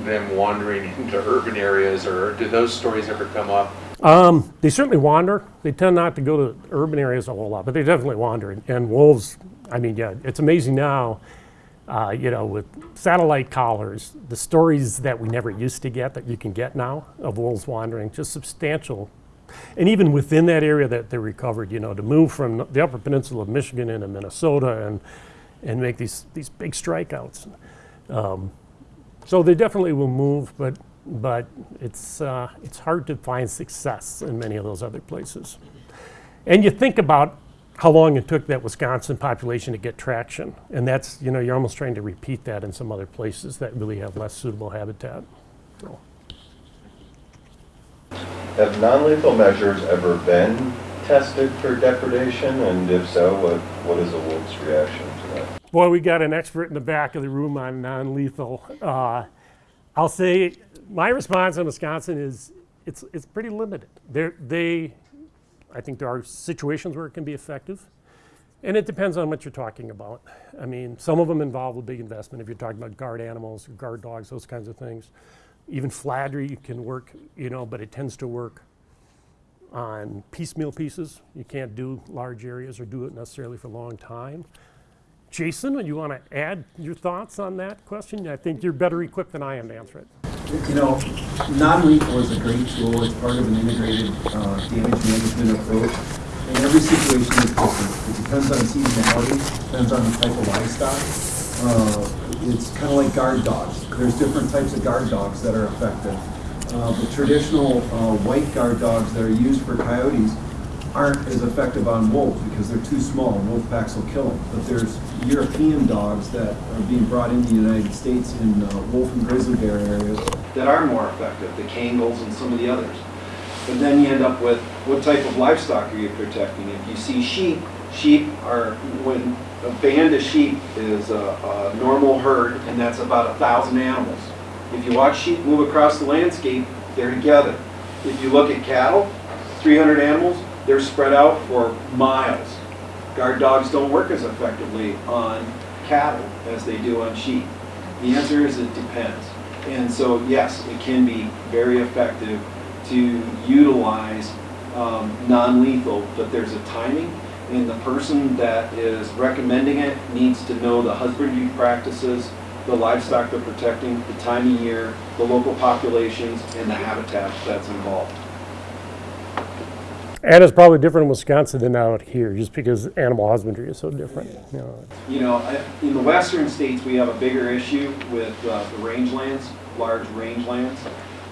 them wandering into urban areas, or do those stories ever come up? Um, they certainly wander. They tend not to go to urban areas a whole lot, but they definitely wander. And, and wolves, I mean, yeah, it's amazing now, uh, you know, with satellite collars, the stories that we never used to get that you can get now of wolves wandering, just substantial. And even within that area that they recovered, you know, to move from the Upper Peninsula of Michigan into Minnesota and and make these these big strikeouts. Um, so they definitely will move, but but it's, uh, it's hard to find success in many of those other places. And you think about how long it took that Wisconsin population to get traction, and that's, you know, you're almost trying to repeat that in some other places that really have less suitable habitat. So, Have non-lethal measures ever been tested for depredation? And if so, what, what is a wolf's reaction to that? Boy, we got an expert in the back of the room on non-lethal. Uh, I'll say my response in Wisconsin is it's, it's pretty limited. They're, they, I think there are situations where it can be effective. And it depends on what you're talking about. I mean, some of them involve a big investment if you're talking about guard animals, or guard dogs, those kinds of things. Even fladry can work, you know, but it tends to work on piecemeal pieces. You can't do large areas or do it necessarily for a long time. Jason, you want to add your thoughts on that question? I think you're better equipped than I am to answer it. You know, non-lethal is a great tool. It's part of an integrated uh, damage management approach. And every situation is different. It depends on seasonality, depends on the type of livestock. Uh, it's kind of like guard dogs. There's different types of guard dogs that are effective. Uh, the traditional uh, white guard dogs that are used for coyotes aren't as effective on wolves because they're too small. Wolf packs will kill them. But there's European dogs that are being brought into the United States in uh, wolf and grizzly bear areas that are more effective, the Kangals and some of the others. But then you end up with what type of livestock are you protecting? If you see sheep, sheep are, when a band of sheep is a, a normal herd, and that's about a thousand animals. If you watch sheep move across the landscape, they're together. If you look at cattle, 300 animals, they're spread out for miles. Guard dogs don't work as effectively on cattle as they do on sheep. The answer is it depends. And so, yes, it can be very effective to utilize um, non-lethal, but there's a timing, and the person that is recommending it needs to know the husbandry practices, the livestock they're protecting, the time of year, the local populations, and the habitat that's involved. And it's probably different in Wisconsin than out here, just because animal husbandry is so different. You know. You know, in the western states, we have a bigger issue with uh, the rangelands, large rangelands,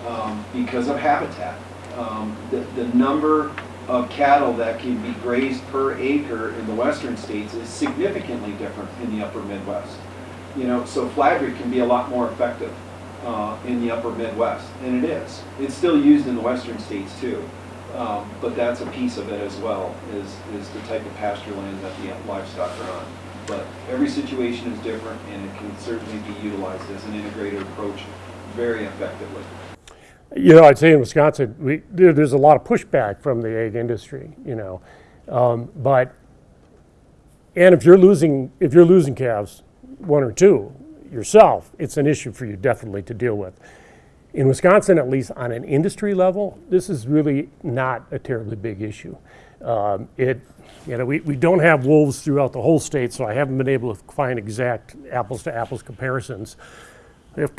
um, because of habitat. Um, The, the number of cattle that can be grazed per acre in the western states is significantly different in the upper Midwest. You know, so fladry can be a lot more effective uh, in the upper Midwest, and it is. It's still used in the western states too. Um, But that's a piece of it as well, is, is the type of pasture land that the livestock are on. But every situation is different, and it can certainly be utilized as an integrated approach very effectively. You know, I'd say in Wisconsin, we, there, there's a lot of pushback from the egg industry, you know. Um, but, and if you're losing, if you're losing calves, one or two yourself, it's an issue for you definitely to deal with. In Wisconsin, at least on an industry level, this is really not a terribly big issue. Um, It, you know, we, we don't have wolves throughout the whole state, so I haven't been able to find exact apples to apples comparisons. If,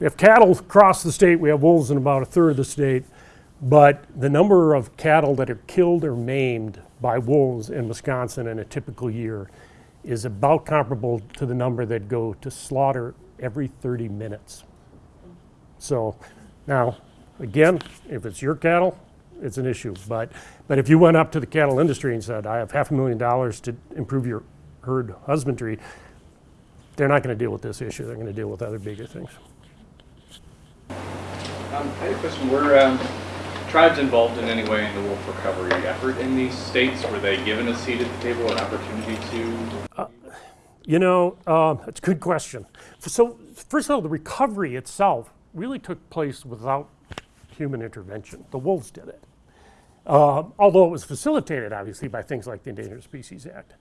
if cattle cross the state, we have wolves in about a third of the state, but the number of cattle that are killed or maimed by wolves in Wisconsin in a typical year is about comparable to the number that go to slaughter every 30 minutes. So now, again, if it's your cattle, it's an issue. But, but if you went up to the cattle industry and said, I have half a million dollars to improve your herd husbandry, they're not going to deal with this issue. They're going to deal with other bigger things. Um, I had a question. Were um, tribes involved in any way in the wolf recovery effort in these states? Were they given a seat at the table, an opportunity to? You know, uh, that's a good question. So, first of all, the recovery itself really took place without human intervention. The wolves did it. Uh, although it was facilitated, obviously, by things like the Endangered Species Act.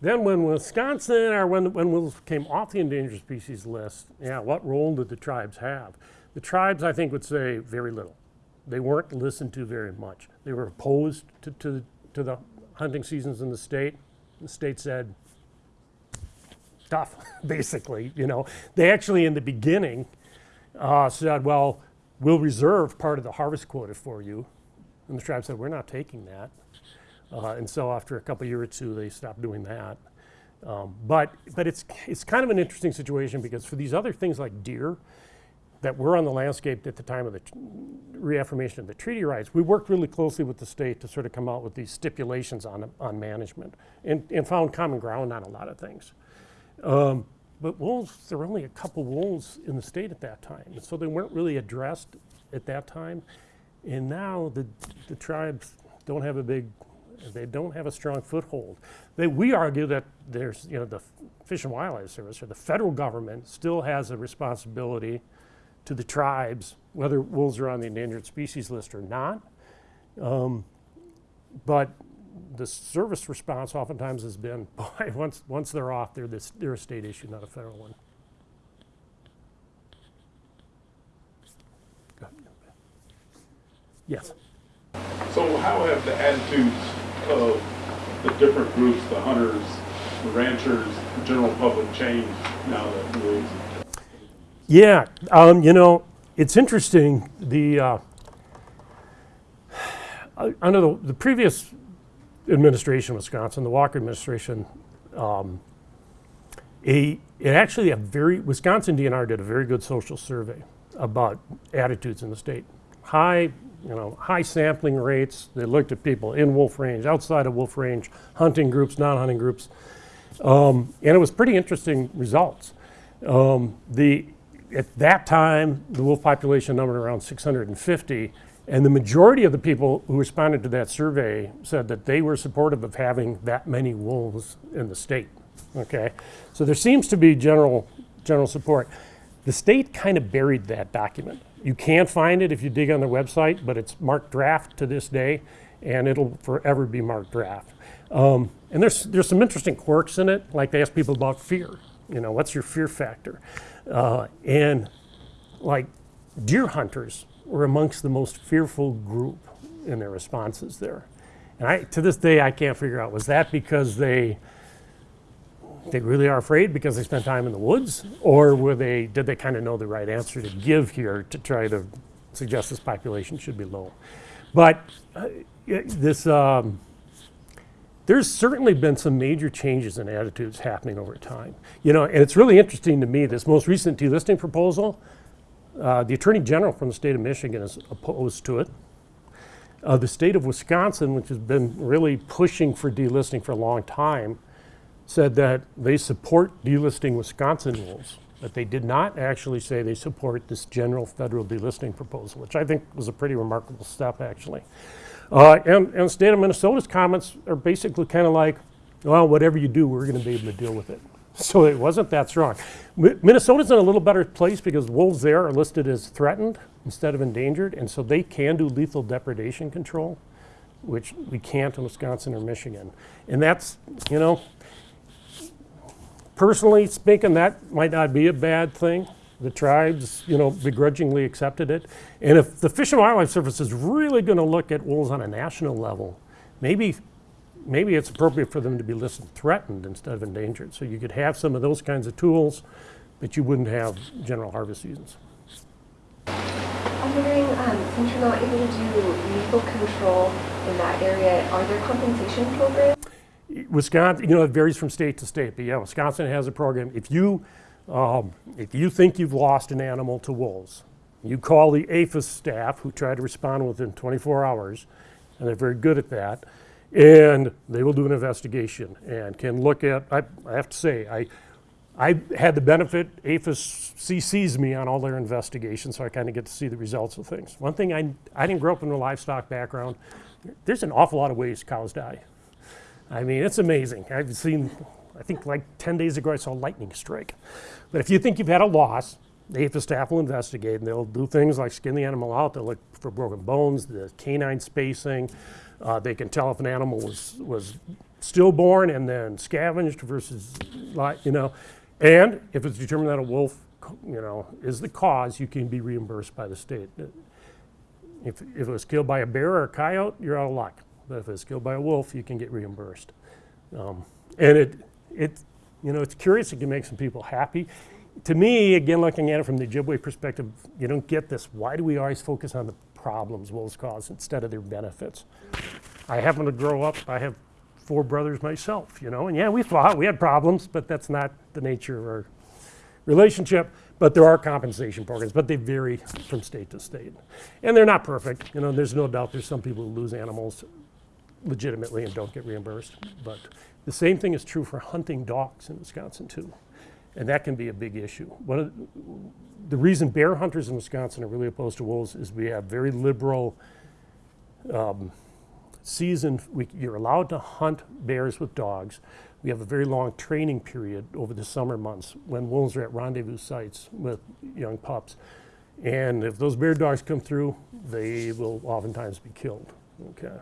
Then, when Wisconsin or when, when wolves came off the endangered species list, yeah, what role did the tribes have? The tribes, I think, would say very little. They weren't listened to very much. They were opposed to, to, to the hunting seasons in the state. The state said, tough, basically. You know, they actually in the beginning uh, said, "Well, we'll reserve part of the harvest quota for you," and the tribe said, "We're not taking that." Uh, and so after a couple year or two, they stopped doing that. Um, but but it's it's kind of an interesting situation because for these other things like deer that were on the landscape at the time of the reaffirmation of the treaty rights, we worked really closely with the state to sort of come out with these stipulations on on management and, and found common ground on a lot of things. Um, but wolves, there were only a couple wolves in the state at that time, so they weren't really addressed at that time. And now the, the tribes don't have a big, they don't have a strong foothold. They, we argue that there's, you know, the Fish and Wildlife Service or the federal government still has a responsibility to the tribes, whether wolves are on the endangered species list or not. Um, but the service response oftentimes has been, boy, once, once they're off, they're, this, they're a state issue, not a federal one. Yes. So how have the attitudes of the different groups, the hunters, the ranchers, the general public changed now that wolves? Yeah, um, you know, it's interesting. The uh, under the, the previous administration, in Wisconsin, the Walker administration, um, a it actually a very Wisconsin DNR did a very good social survey about attitudes in the state. High, you know, high sampling rates. They looked at people in wolf range, outside of wolf range, hunting groups, non-hunting groups, um, and it was pretty interesting results. Um, the at that time, the wolf population numbered around 650, and the majority of the people who responded to that survey said that they were supportive of having that many wolves in the state. Okay, so there seems to be general general support. The state kind of buried that document. You can find it if you dig on their website, but it's marked draft to this day, and it'll forever be marked draft. Um, and there's there's some interesting quirks in it, like they ask people about fear. You know, what's your fear factor? Uh, and like deer hunters were amongst the most fearful group in their responses there. And I, to this day, I can't figure out was that because they they really are afraid because they spent time in the woods, or were they did they kind of know the right answer to give here to try to suggest this population should be low? But uh, this. Um, there's certainly been some major changes in attitudes happening over time. You know, and it's really interesting to me, this most recent delisting proposal, uh, the Attorney General from the state of Michigan is opposed to it. Uh, the state of Wisconsin, which has been really pushing for delisting for a long time, said that they support delisting Wisconsin rules, but they did not actually say they support this general federal delisting proposal, which I think was a pretty remarkable step, actually. Uh, and, and the state of Minnesota's comments are basically kind of like, well, whatever you do, we're going to be able to deal with it. So it wasn't that strong. Mi- Minnesota's in a little better place because wolves there are listed as threatened instead of endangered, and so they can do lethal depredation control, which we can't in Wisconsin or Michigan. And that's, you know, personally speaking, that might not be a bad thing. The tribes, you know, begrudgingly accepted it. And if the Fish and Wildlife Service is really going to look at wolves on a national level, maybe, maybe it's appropriate for them to be listed threatened instead of endangered. So you could have some of those kinds of tools, but you wouldn't have general harvest seasons. I'm wondering, um, since you're not able to do lethal control in that area, are there compensation programs? Wisconsin, you know, it varies from state to state, but yeah, Wisconsin has a program. If you, um, if you think you've lost an animal to wolves, you call the APHIS staff who try to respond within 24 hours, and they're very good at that, and they will do an investigation and can look at, I, I have to say, I, I had the benefit, APHIS CCs me on all their investigations, so I kind of get to see the results of things. One thing, I, I didn't grow up in a livestock background. There's an awful lot of ways cows die. I mean, it's amazing. I've seen, I think like 10 days ago, I saw a lightning strike. But if you think you've had a loss, the APHIS staff will investigate and they'll do things like skin the animal out. They'll look for broken bones, the canine spacing. Uh, they can tell if an animal was, was stillborn and then scavenged versus, you know. And if it's determined that a wolf, you know, is the cause, you can be reimbursed by the state. If, if it was killed by a bear or a coyote, you're out of luck. But if it's killed by a wolf, you can get reimbursed. Um, and it, it, you know, it's curious. It can make some people happy. To me, again, looking at it from the Ojibwe perspective, you don't get this. Why do we always focus on the problems wolves cause instead of their benefits? I happen to grow up. I have four brothers myself, you know, and yeah, we fought. We had problems, but that's not the nature of our relationship. But there are compensation programs, but they vary from state to state, and they're not perfect. You know, there's no doubt there's some people who lose animals legitimately and don't get reimbursed. But the same thing is true for hunting dogs in Wisconsin too, and that can be a big issue. One of the, the reason bear hunters in Wisconsin are really opposed to wolves is we have very liberal um, season. We, you're allowed to hunt bears with dogs. We have a very long training period over the summer months when wolves are at rendezvous sites with young pups. And if those bear dogs come through, they will oftentimes be killed. Okay.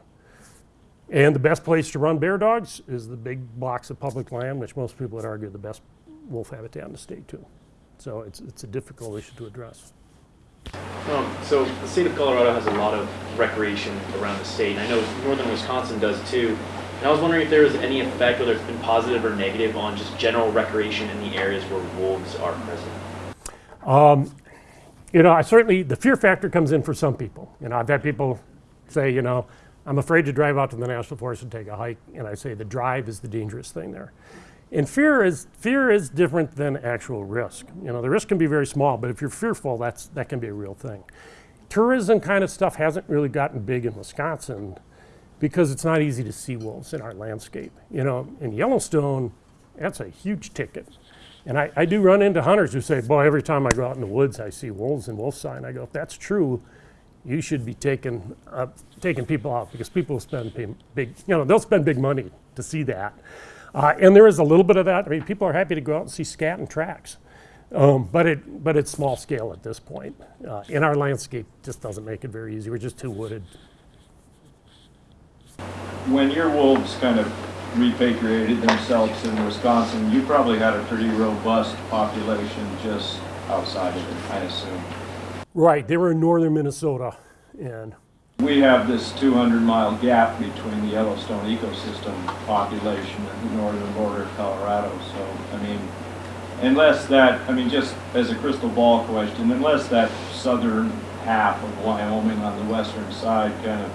And the best place to run bear dogs is the big blocks of public land, which most people would argue the best wolf habitat in the state too. So it's, it's a difficult issue to address. Um, so the state of Colorado has a lot of recreation around the state, and I know northern Wisconsin does too. And I was wondering if there was any effect, whether it's been positive or negative, on just general recreation in the areas where wolves are present. You know, I certainly, the fear factor comes in for some people. You know, I've had people say, you know, I'm afraid to drive out to the national forest and take a hike, and I say the drive is the dangerous thing there. And fear is fear is different than actual risk. You know, the risk can be very small, but if you're fearful, that's that can be a real thing. Tourism kind of stuff hasn't really gotten big in Wisconsin because it's not easy to see wolves in our landscape. You know, in Yellowstone, that's a huge ticket. And I, I do run into hunters who say, boy, every time I go out in the woods, I see wolves and wolf sign. I go, if that's true, you should be taking, uh, taking people out because people spend big, you know, they'll spend big money to see that. Uh, and there is a little bit of that. I mean, people are happy to go out and see scat and tracks. Um, but it, but it's small scale at this point. Uh, in our landscape, just doesn't make it very easy. We're just too wooded. when your wolves kind of repatriated themselves in Wisconsin, you probably had a pretty robust population just outside of it, I assume. Right, they were in northern Minnesota, and We have this 200 mile gap between the Yellowstone ecosystem population and the northern border of Colorado. So, I mean, unless that, I mean, just as a crystal ball question, unless that southern half of Wyoming on the western side kind of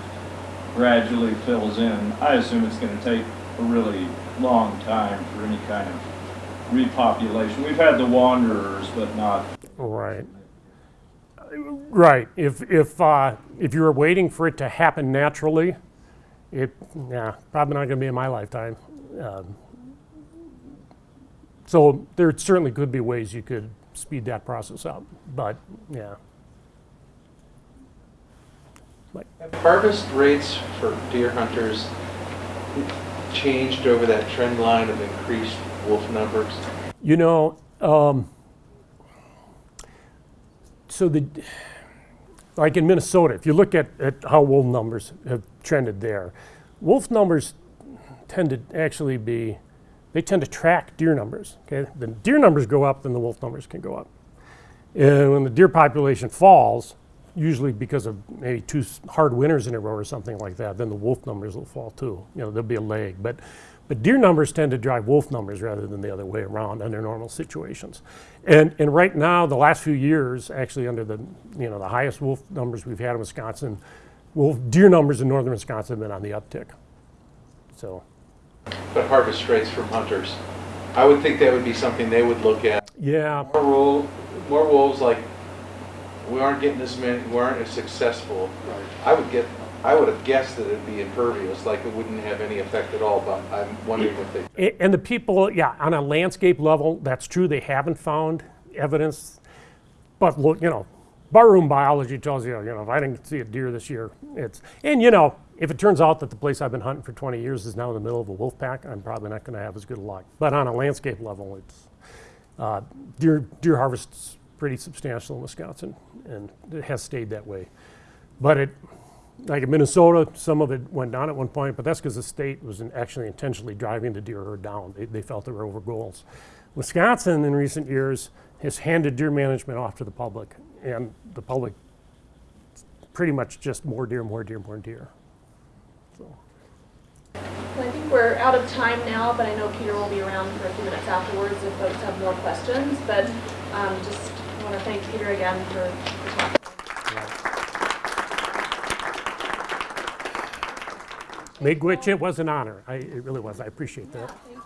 gradually fills in, I assume it's going to take a really long time for any kind of repopulation. We've had the wanderers, but not right. Right. If if uh, if you were waiting for it to happen naturally, it yeah probably not going to be in my lifetime. Um, so there certainly could be ways you could speed that process up, but yeah. Have harvest rates for deer hunters changed over that trend line of increased wolf numbers? You know, um, so the like in Minnesota, if you look at, at how wolf numbers have trended there, wolf numbers tend to actually be they tend to track deer numbers. Okay, the deer numbers go up, then the wolf numbers can go up. And when the deer population falls, usually because of maybe two hard winters in a row or something like that, then the wolf numbers will fall too. You know, there'll be a lag. But, but deer numbers tend to drive wolf numbers rather than the other way around under normal situations. And, and right now, the last few years, actually under the, you know, the highest wolf numbers we've had in Wisconsin, wolf, deer numbers in northern Wisconsin have been on the uptick. So, But harvest rates from hunters, I would think that would be something they would look at. yeah, More wolves, more wolves, like, we aren't getting as many, we aren't as successful. I would get, I would have guessed that it'd be impervious, like it wouldn't have any effect at all, but I'm wondering if they And the people, yeah, on a landscape level, that's true, they haven't found evidence. But look, you know, barroom biology tells you, you know, if I didn't see a deer this year, it's, and you know, if it turns out that the place I've been hunting for 20 years is now in the middle of a wolf pack, I'm probably not going to have as good a luck. But on a landscape level, it's, uh, deer, deer harvest's pretty substantial in Wisconsin, and it has stayed that way. But it, like in Minnesota, some of it went down at one point, but that's because the state was in- actually intentionally driving the deer herd down. They, they felt they were over goals. Wisconsin, in recent years, has handed deer management off to the public, and the public pretty much just more deer, more deer, more deer. So, Well, I think we're out of time now, but I know Peter will be around for a few minutes afterwards if folks have more questions. But um, just want to thank Peter again for for talking. Miigwech, it was an honor. I, it really was. I appreciate that. You.